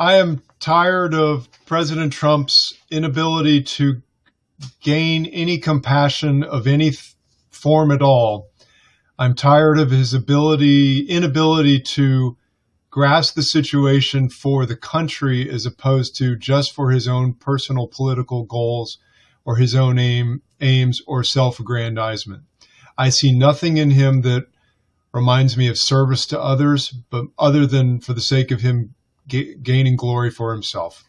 I am tired of President Trump's inability to gain any compassion of any form at all. I'm tired of his ability inability to grasp the situation for the country as opposed to just for his own personal political goals or his own aim aims or self-aggrandizement. I see nothing in him that reminds me of service to others, but other than for the sake of him ga- gaining glory for himself.